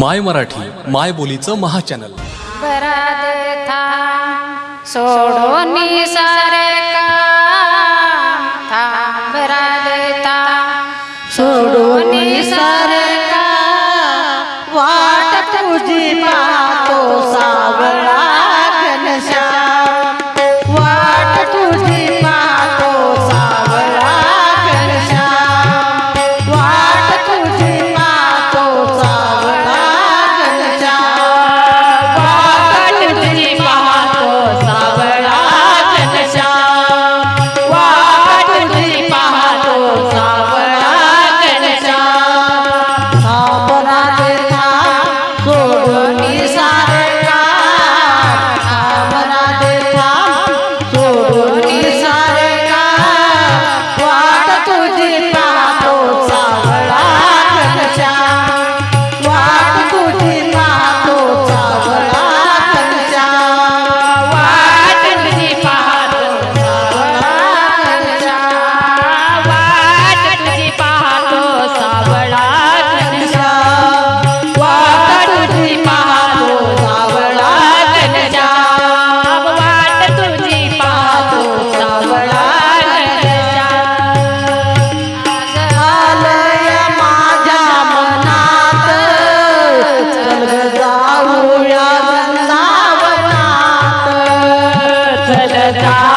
माय मराठी माय बोलीचं महा चॅनल सारे सारे वाट तुझी पाहतो सावळा घनश्याम. वाट तुझी Da-da-da.